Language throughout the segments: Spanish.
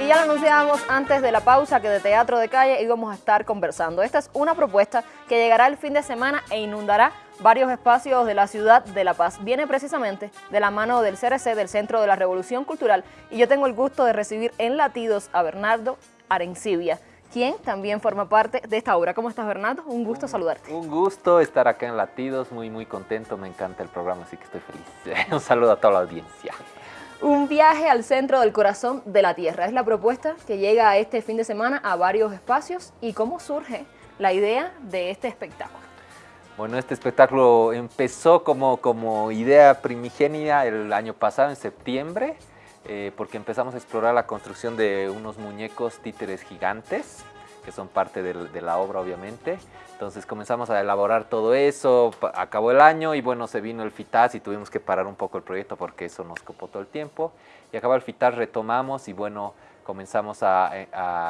Y ya lo anunciábamos antes de la pausa que de Teatro de Calle íbamos a estar conversando. Esta es una propuesta que llegará el fin de semana e inundará varios espacios de la ciudad de La Paz. Viene precisamente de la mano del CRC, del Centro de la Revolución Cultural, y yo tengo el gusto de recibir en Latidos a Bernardo Arencibia, quien también forma parte de esta obra. ¿Cómo estás, Bernardo? Un gusto saludarte. Un gusto estar acá en Latidos, muy muy contento, me encanta el programa, así que estoy feliz. Un saludo a toda la audiencia. Un viaje al centro del corazón de la Tierra. Es la propuesta que llega este fin de semana a varios espacios. ¿Y cómo surge la idea de este espectáculo? Bueno, este espectáculo empezó como, como idea primigenia el año pasado, en septiembre, eh, porque empezamos a explorar la construcción de unos muñecos títeres gigantes, que son parte de la obra obviamente. Entonces comenzamos a elaborar todo eso, acabó el año y bueno, se vino el FITAS y tuvimos que parar un poco el proyecto porque eso nos copó todo el tiempo. Y acabó el FITAS, retomamos y bueno, comenzamos a, eh,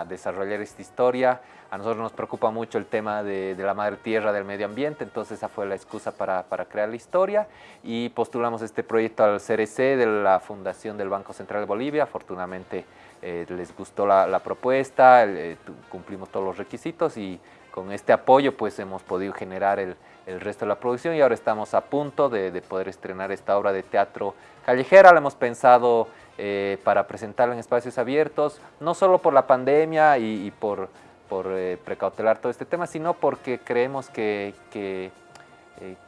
desarrollar esta historia. A nosotros nos preocupa mucho el tema de, la madre tierra, del medio ambiente, entonces esa fue la excusa para, crear la historia y postulamos este proyecto al CRC de la Fundación del Banco Central de Bolivia. Afortunadamente eh, les gustó la, propuesta, eh, cumplimos todos los requisitos y con este apoyo pues hemos podido generar el, resto de la producción y ahora estamos a punto de, poder estrenar esta obra de teatro callejera. La hemos pensado eh, para presentarla en espacios abiertos, no solo por la pandemia y, por, por precautelar todo este tema, sino porque creemos que, que,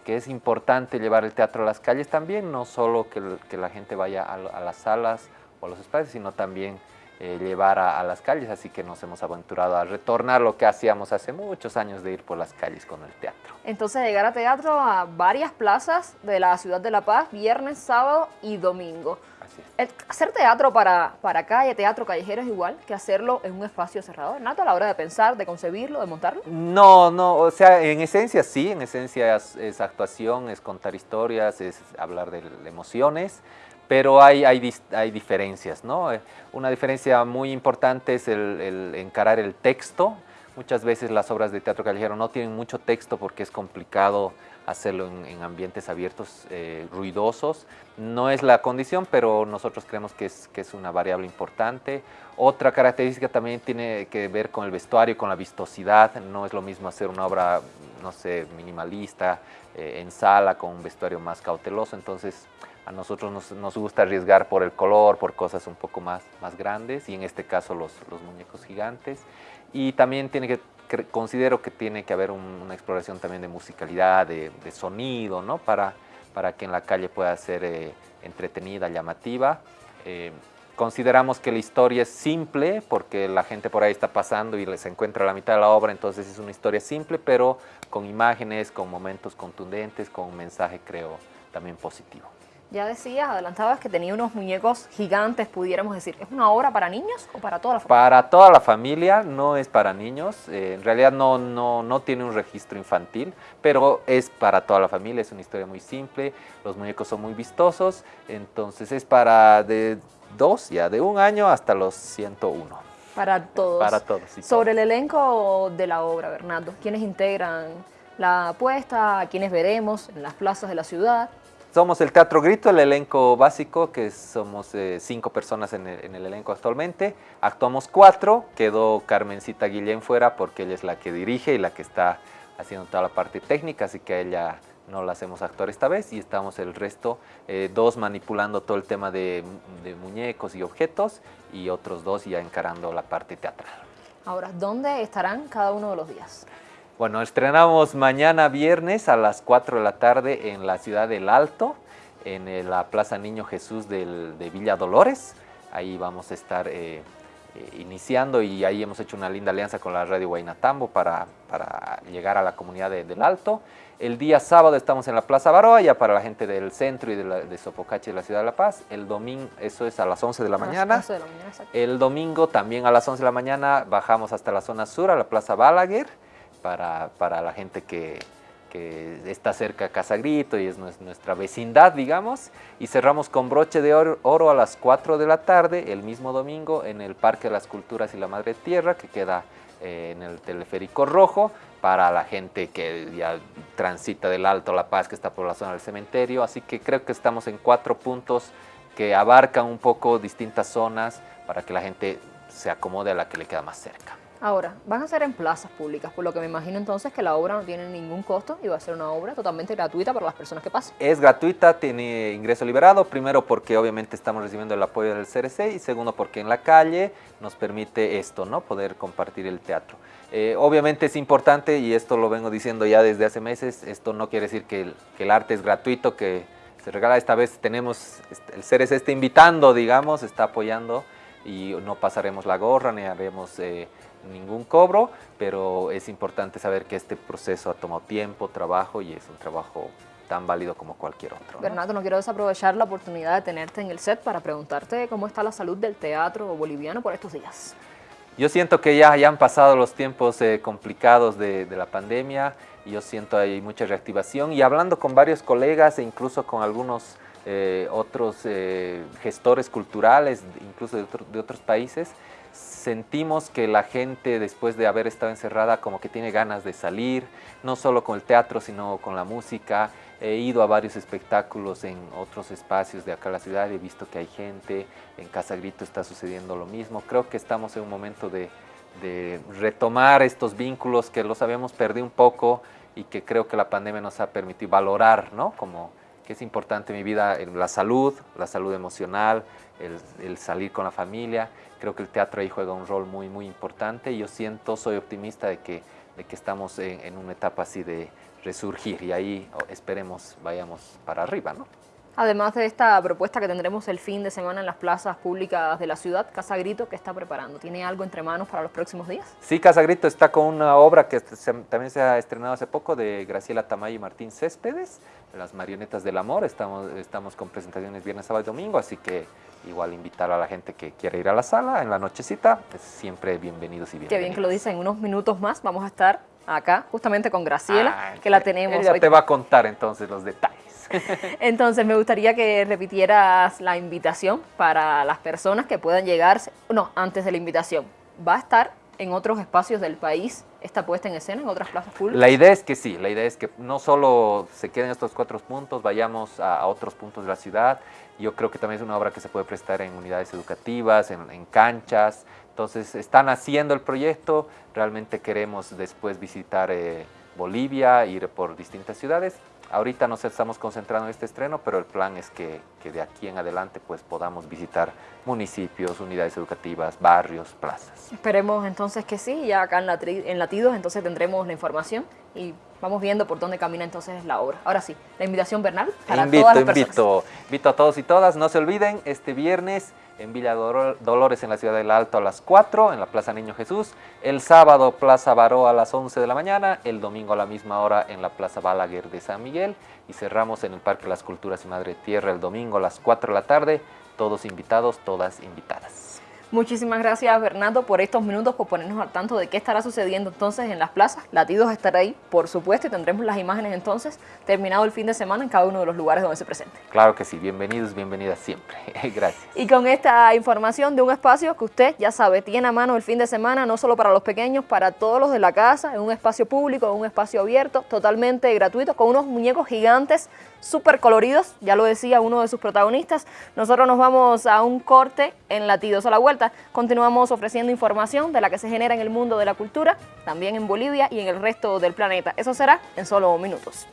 es importante llevar el teatro a las calles también, no solo que, la gente vaya a, a las salas o a los espacios, sino también eh, llevar a, las calles, así que nos hemos aventurado a retornar lo que hacíamos hace muchos años de ir por las calles con el teatro. Entonces llegar a teatro a varias plazas de la ciudad de La Paz, viernes, sábado y domingo. Así es. hacer teatro para, para calle, teatro callejero es igual que hacerlo en un espacio cerrado, ¿Nato a la hora de pensar, de concebirlo, de montarlo? No, no, o sea, en esencia sí, en esencia es actuación, es contar historias, es hablar de emociones, pero hay, hay, hay, diferencias, ¿no? Eh, una diferencia muy importante es el, encarar el texto. Muchas veces las obras de teatro callejero no tienen mucho texto porque es complicado hacerlo en, ambientes abiertos, eh, ruidosos. No es la condición, pero nosotros creemos que es, que es una variable importante. Otra característica también tiene que ver con el vestuario, con la vistosidad. No es lo mismo hacer una obra, no sé, minimalista, eh, en sala, con un vestuario más cauteloso. Entonces, a nosotros nos, gusta arriesgar por el color, por cosas un poco más, grandes y en este caso los, muñecos gigantes. Y también considero que tiene que haber una exploración también de musicalidad, de, sonido, ¿no? Para, que en la calle pueda ser eh, entretenida, llamativa. Eh, consideramos que la historia es simple porque la gente por ahí está pasando y les encuentra la mitad de la obra, entonces es una historia simple, pero con imágenes, con momentos contundentes, con un mensaje creo también positivo. Ya decías, adelantabas que tenía unos muñecos gigantes, pudiéramos decir. ¿Es una obra para niños o para toda la familia? Para toda la familia, no es para niños. Eh, en realidad no, no, no tiene un registro infantil, pero es para toda la familia. Es una historia muy simple. Los muñecos son muy vistosos. Entonces es para de dos, ya de un año hasta los 101. Para todos. Para todos. Sobre el elenco de la obra, Bernardo, ¿quiénes integran la apuesta? ¿Quiénes veremos en las plazas de la ciudad? Somos el Teatro Grito, el elenco básico, que somos eh, cinco personas en el, elenco actualmente. Actuamos cuatro, quedó Carmencita Guillén fuera porque ella es la que dirige y la que está haciendo toda la parte técnica, así que a ella no la hacemos actuar esta vez y estamos el resto, eh, dos manipulando todo el tema de, de muñecos y objetos y otros dos ya encarando la parte teatral. Ahora, ¿dónde estarán cada uno de los días? Bueno, estrenamos mañana viernes a las 4 de la tarde en la ciudad del Alto, en la Plaza Niño Jesús de Villa Dolores. Ahí vamos a estar eh, eh, iniciando y ahí hemos hecho una linda alianza con la Radio Guaynatambo para, para llegar a la comunidad del Alto. El día sábado estamos en la Plaza Baroa, ya para la gente del centro y de, de Sopocache de la Ciudad de La Paz. El domingo, eso es a las 11 de la mañana. el domingo también a las 11 de la mañana bajamos hasta la zona sur, a la Plaza Balaguer para, la gente que, está cerca de Casa Grito y es nuestra vecindad, digamos. Y cerramos con broche de oro, a las 4 de la tarde, el mismo domingo, en el Parque de las Culturas y la Madre Tierra, que queda eh, en el Teleférico Rojo, para la gente que ya transita del Alto La Paz, que está por la zona del cementerio. Así que creo que estamos en cuatro puntos que abarcan un poco distintas zonas para que la gente se acomode a la que le queda más cerca. Ahora, van a ser en plazas públicas, por lo que me imagino entonces que la obra no tiene ningún costo y va a ser una obra totalmente gratuita para las personas que pasen. Es gratuita, tiene ingreso liberado, primero porque obviamente estamos recibiendo el apoyo del CRC y segundo porque en la calle nos permite esto, ¿no? Poder compartir el teatro. Eh, obviamente es importante, y esto lo vengo diciendo ya desde hace meses, esto no quiere decir que el, que el arte es gratuito, que se regala esta vez, tenemos, este, el CRC está invitando, digamos, está apoyando y no pasaremos la gorra ni haremos... Eh, ningún cobro, pero es importante saber que este proceso ha tomado tiempo, trabajo y es un trabajo tan válido como cualquier otro. Bernardo, no quiero desaprovechar la oportunidad de tenerte en el set para preguntarte cómo está la salud del teatro boliviano por estos días. Yo siento que ya, ya han pasado los tiempos eh, complicados de, la pandemia y yo siento hay mucha reactivación y hablando con varios colegas e incluso con algunos eh, otros eh, gestores culturales, incluso de otros países, sentimos que la gente después de haber estado encerrada como que tiene ganas de salir, no solo con el teatro sino con la música. He ido a varios espectáculos en otros espacios de acá en la ciudad, he visto que hay gente, en Casa Grito está sucediendo lo mismo. Creo que estamos en un momento de, retomar estos vínculos que los habíamos perdido un poco y que creo que la pandemia nos ha permitido valorar, ¿no? Como es importante en mi vida la salud, la salud emocional, el, salir con la familia. Creo que el teatro ahí juega un rol muy, muy importante y yo siento, soy optimista de que, de que estamos en, en una etapa así de resurgir y ahí esperemos vayamos para arriba, ¿no? Además de esta propuesta que tendremos el fin de semana en las plazas públicas de la ciudad, Casa Grito, ¿qué está preparando? ¿Tiene algo entre manos para los próximos días? Sí, Casa Grito está con una obra que también se ha estrenado hace poco de Graciela Tamay y Martín Céspedes, Las Marionetas del Amor. Estamos, estamos con presentaciones viernes, sábado y domingo, así que igual invitar a la gente que quiera ir a la sala en la nochecita, pues siempre bienvenidos y bienvenidos. Qué bien que lo dicen, unos minutos más vamos a estar acá justamente con Graciela, ah, que la tenemos. Ella te va a contar entonces los detalles. Entonces me gustaría que repitieras la invitación para las personas que puedan llegar, no, antes de la invitación. ¿Va a estar en otros espacios del país esta puesta en escena, en otras plazas públicas? La idea es que sí, la idea es que no solo se queden estos cuatro puntos, vayamos a, otros puntos de la ciudad. Yo creo que también es una obra que se puede prestar en unidades educativas, en, canchas. Entonces están haciendo el proyecto, realmente queremos después visitar eh, Bolivia, ir por distintas ciudades Ahorita nos estamos concentrando en este estreno, pero el plan es que, de aquí en adelante pues podamos visitar municipios, unidades educativas, barrios, plazas. Esperemos entonces que sí, ya acá en, Latidos entonces tendremos la información y vamos viendo por dónde camina entonces la obra. Ahora sí, la invitación Bernal para invito, todas las invito, invito a todos y todas, no se olviden, este viernes en Villa Dolores, en la ciudad del Alto, a las 4, en la Plaza Niño Jesús. El sábado, Plaza Baró, a las 11 de la mañana. El domingo, a la misma hora, en la Plaza Balaguer de San Miguel. Y cerramos en el Parque Las Culturas y Madre Tierra el domingo a las 4 de la tarde. Todos invitados, todas invitadas. Muchísimas gracias Bernardo por estos minutos, por ponernos al tanto de qué estará sucediendo entonces en las plazas. Latidos estará ahí, por supuesto, y tendremos las imágenes entonces terminado el fin de semana en cada uno de los lugares donde se presente. Claro que sí, bienvenidos, bienvenidas siempre. gracias. Y con esta información de un espacio que usted ya sabe, tiene a mano el fin de semana, no solo para los pequeños, para todos los de la casa, en un espacio público, en un espacio abierto, totalmente gratuito, con unos muñecos gigantes súper coloridos, ya lo decía uno de sus protagonistas. Nosotros nos vamos a un corte en Latidos a la Vuelta. Continuamos ofreciendo información de la que se genera en el mundo de la cultura, también en Bolivia y en el resto del planeta. Eso será en solo minutos.